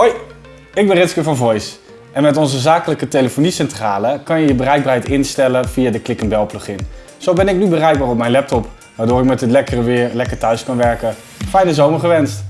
Hoi, ik ben Ritske van Voice. En met onze zakelijke telefoniecentrale kan je je bereikbaarheid instellen via de Click Bell plugin. Zo ben ik nu bereikbaar op mijn laptop, waardoor ik met het lekkere weer lekker thuis kan werken. Fijne zomer gewenst!